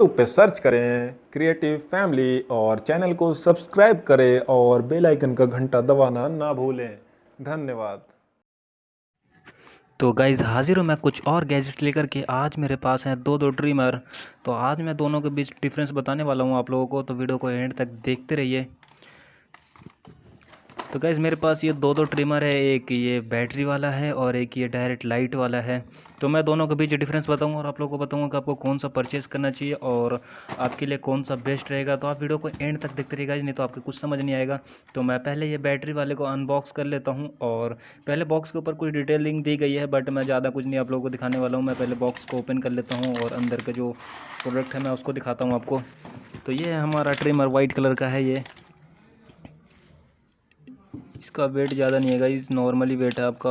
YouTube पे search करें creative family और चैनल को सब्सक्राइब करें और बेल आइकन का घंटा दबाना ना भूलें। धन्यवाद। तो गाइज़ हाजिर हूँ मैं कुछ और गैजेट लेकर के। आज मेरे पास हैं दो दो ड्रीमर तो आज मैं दोनों के बीच डिफरेंस बताने वाला हूँ आप लोगों को। तो वीडियो को एंड तक देखते रहिए। तो गैज़ मेरे पास ये दो दो ट्रिमर है, एक ये बैटरी वाला है और एक ये डायरेक्ट लाइट वाला है। तो मैं दोनों के बीच डिफरेंस बताऊँगा और आप लोगों को बताऊँगा कि आपको कौन सा परचेज़ करना चाहिए और आपके लिए कौन सा बेस्ट रहेगा। तो आप वीडियो को एंड तक देखते रहिएगा नहीं तो आपको कुछ समझ नहीं आएगा। तो मैं पहले ये बैटरी वाले को अनबॉक्स कर लेता हूँ और पहले बॉक्स के ऊपर कुछ डिटेलिंग दी गई है बट मैं ज़्यादा कुछ नहीं आप लोगों को दिखाने वाला हूँ। मैं पहले बॉक्स को ओपन कर लेता हूँ और अंदर का जो प्रोडक्ट है, मैं उसको दिखाता हूँ आपको। तो ये हमारा ट्रिमर वाइट कलर का है ये। इसका वेट ज़्यादा नहीं है गाइस नॉर्मली वेट है आपका।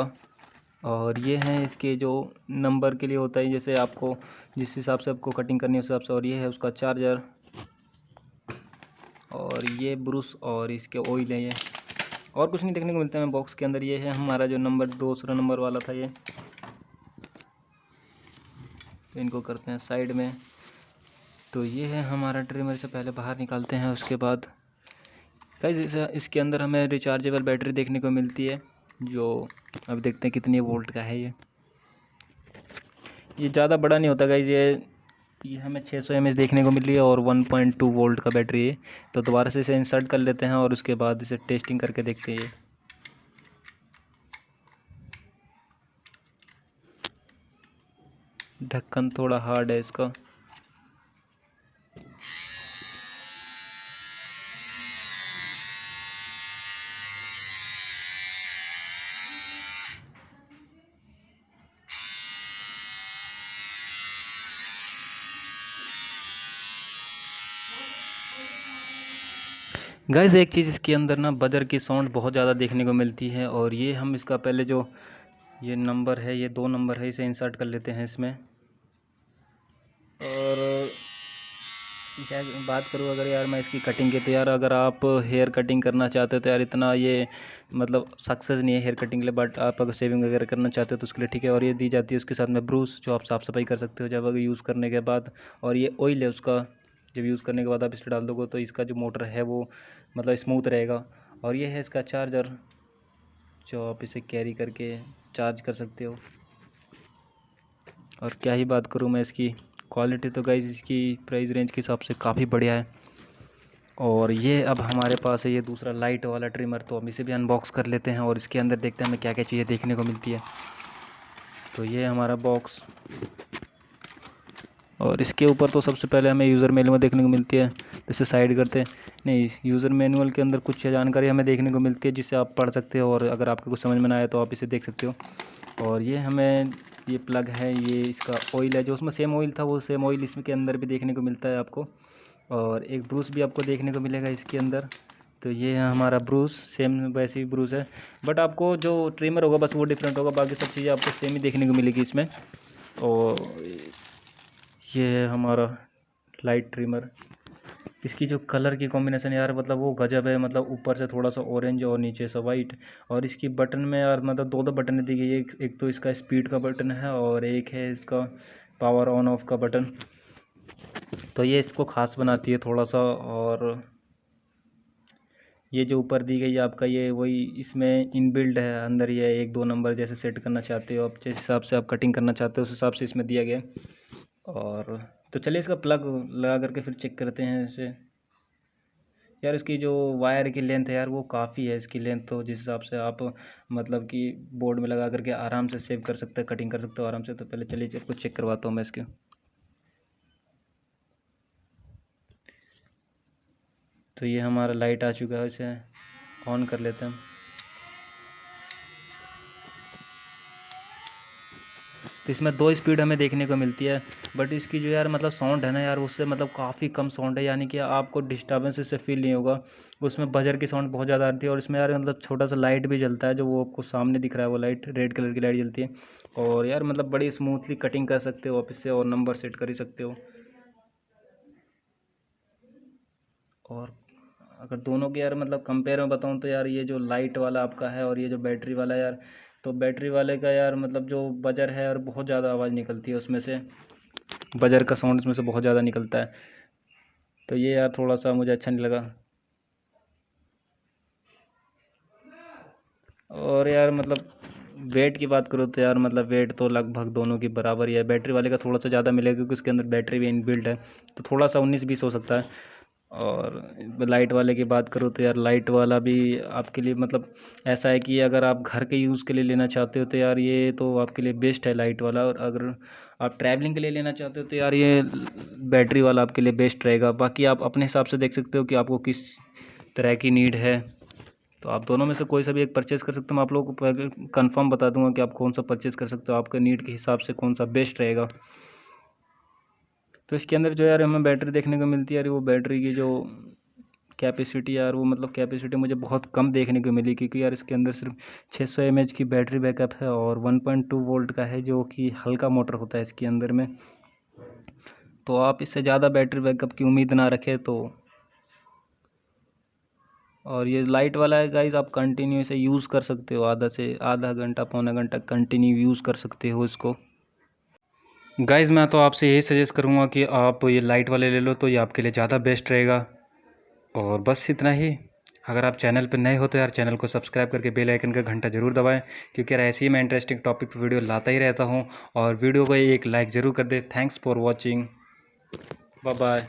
और ये हैं इसके जो नंबर के लिए होता है, जैसे आपको जिस हिसाब से आपको कटिंग करनी है, उस हिसाब से, और ये है उसका चार्जर और ये ब्रुश और इसके ऑयल है ये। और कुछ नहीं देखने को मिलता है बॉक्स के अंदर ये है हमारा जो नंबर दूसरा नंबर वाला था ये। तो इनको करते हैं साइड में। तो ये है हमारा ट्रिमर से पहले बाहर निकालते हैं, उसके बाद गाइस इसके अंदर हमें रिचार्जेबल बैटरी देखने को मिलती है, जो अब देखते हैं कितनी वोल्ट का है ये। ये ज़्यादा बड़ा नहीं होता गाइज़ ये ये हमें 600 सौ देखने को मिली है और 1.2 वोल्ट का बैटरी है। तो दोबारा से इसे इंसर्ट कर लेते हैं और उसके बाद इसे टेस्टिंग करके देखते हैं ढक्कन थोड़ा हार्ड है इसका। गैस एक चीज़ इसके अंदर ना बजर की साउंड बहुत ज़्यादा देखने को मिलती है और ये हम इसका पहले जो, ये नंबर है, ये दो नंबर है, इसे इंसर्ट कर लेते हैं इसमें। और बात करूँ अगर यार मैं इसकी कटिंग की तो यार अगर आप हेयर कटिंग करना चाहते हो तो यार इतना ये मतलब सक्सेस नहीं है हेयर कटिंग के लिए बट आप अगर सेविंग वगैरह करना चाहते हो तो उसके लिए ठीक है। और ये दी जाती है उसके साथ में ब्रूस जो आप साफ़ सफ़ाई कर सकते हो जब अगर यूज़ करने के बाद। और ये ऑयल है उसका। जब यूज़ करने के बाद आप इसे डाल दोगे तो इसका जो मोटर है वो मतलब स्मूथ रहेगा। और ये है इसका चार्जर, जो आप इसे कैरी करके चार्ज कर सकते हो। और क्या ही बात करूँ मैं इसकी क्वालिटी तो गाइज़ इसकी प्राइस रेंज के हिसाब से काफ़ी बढ़िया है। और ये अब हमारे पास है, ये दूसरा लाइट वाला ट्रिमर तो हम इसे भी अनबॉक्स कर लेते हैं और इसके अंदर देखते हैं हमें क्या क्या चीज़ें देखने को मिलती है। तो ये हमारा बॉक्स और इसके ऊपर तो सबसे पहले हमें यूज़र मैनुअल देखने को मिलती है, जैसे साइड करते हैं। नहीं यूज़र मैनुअल के अंदर कुछ जानकारी हमें देखने को मिलती है जिससे आप पढ़ सकते हो और अगर आपको कुछ समझ में ना आए तो आप इसे देख सकते हो। और ये हमें, ये प्लग है, ये इसका ऑयल है, जो उसमें सेम ऑयल था, वो सेम ऑयल इसमें के अंदर भी देखने को मिलता है आपको। और एक ब्रूस भी आपको देखने को मिलेगा इसके अंदर। तो ये है हमारा ब्रूस सेम वैसे ही ब्रूस है। बट आपको जो ट्रिमर होगा, बस वो डिफरेंट होगा, बाकी सब चीज़ें आपको सेम ही देखने को मिलेगी इसमें। और ये है हमारा लाइट ट्रिमर इसकी जो कलर की कॉम्बिनेशन यार मतलब वो गजब है मतलब ऊपर से थोड़ा सा ऑरेंज और नीचे से वाइट और इसकी बटन में यार मतलब दो दो बटन दी गई है। एक, एक तो इसका स्पीड का बटन है और एक है इसका पावर ऑन ऑफ़ का बटन तो ये इसको ख़ास बनाती है थोड़ा सा और ये जो ऊपर दी गई है आपका ये वही इसमें इनबिल्ड है अंदर ये एक दो नंबर जैसे सेट करना चाहते हो आप जिस हिसाब से आप कटिंग करना चाहते हो उस हिसाब से इसमें दिया गया। और तो चलिए इसका प्लग लगा करके फिर चेक करते हैं इसे। यार इसकी जो वायर की लेंथ है यार वो काफ़ी है इसकी लेंथ तो जिस हिसाब से आप मतलब कि बोर्ड में लगा करके आराम से सेव कर सकते हैं कटिंग कर सकते हो आराम से तो पहले चलिए आपको चेक करवाता हूँ मैं इसके। तो ये हमारा लाइट आ चुका है, इसे ऑन कर लेते हैं। तो इसमें दो स्पीड हमें देखने को मिलती है बट इसकी जो यार मतलब साउंड है ना यार, उससे मतलब काफ़ी कम साउंड है, यानी कि आपको डिस्टर्बेंस इससे फील नहीं होगा। उसमें बजर की साउंड बहुत ज़्यादा आती है और इसमें यार मतलब छोटा सा लाइट भी जलता है, जो वो आपको सामने दिख रहा है, वो लाइट रेड कलर की लाइट जलती है। और यार मतलब बड़ी स्मूथली कटिंग कर सकते हो आप इससे और नंबर सेट कर ही सकते हो। और अगर दोनों के यार मतलब कंपेयर में बताऊँ तो यार ये जो लाइट वाला आपका है और ये जो बैटरी वाला यार तो बैटरी वाले का यार मतलब जो बजर है और बहुत ज़्यादा आवाज़ निकलती है उसमें से। बजर का साउंड उसमें से बहुत ज़्यादा निकलता है। तो ये यार थोड़ा सा मुझे अच्छा नहीं लगा। और यार मतलब वेट की बात करो तो यार मतलब वेट तो लगभग दोनों की बराबर ही है। बैटरी वाले का थोड़ा सा ज़्यादा मिलेगा क्योंकि उसके अंदर बैटरी भी इनबिल्ट है। तो थोड़ा सा उन्नीस बीस हो सकता है। और लाइट वाले की बात करूँ तो यार लाइट वाला भी आपके लिए मतलब ऐसा है कि अगर आप घर के यूज़ के लिए लेना चाहते हो तो यार ये तो आपके लिए बेस्ट है लाइट वाला और अगर आप ट्रैवलिंग के लिए लेना चाहते हो तो यार ये बैटरी वाला आपके लिए बेस्ट रहेगा। बाकी आप अपने हिसाब से देख सकते हो कि आपको किस तरह की नीड है। तो आप दोनों में से कोई सा भी एक परचेज़ कर सकते हो। मैं आप लोगों को कंफर्म बता दूँगा कि आप कौन सा परचेज़ कर सकते हो। आपके नीड के हिसाब से कौन सा बेस्ट रहेगा। तो इसके अंदर जो यार हमें बैटरी देखने को मिलती है, यार वो बैटरी की जो कैपेसिटी यार वो मतलब कैपेसिटी मुझे बहुत कम देखने को मिली क्योंकि यार इसके अंदर सिर्फ़ 600 सौ की बैटरी बैकअप है और 1.2 वोल्ट का है जो कि हल्का मोटर होता है इसके अंदर में। तो आप इससे ज़्यादा बैटरी बैकअप की उम्मीद ना रखें तो। और ये लाइट वाला है गाइज़ आप कंटिन्यू इसे यूज़ कर सकते हो, आधा से आधा घंटा, पौना घंटा कंटिन्यू यूज़ कर सकते हो इसको। गाइज़ मैं तो आपसे यही सजेस्ट करूँगा कि आप ये लाइट वाले ले लो तो ये आपके लिए ज़्यादा बेस्ट रहेगा। और बस इतना ही। अगर आप चैनल पर नए हो तो यार चैनल को सब्सक्राइब करके बेल आइकन का घंटा ज़रूर दबाएँ, क्योंकि यार ऐसे ही मैं इंटरेस्टिंग टॉपिक पर वीडियो लाता ही रहता हूँ। और वीडियो को एक लाइक ज़रूर कर दे। Thanks for watching bye bye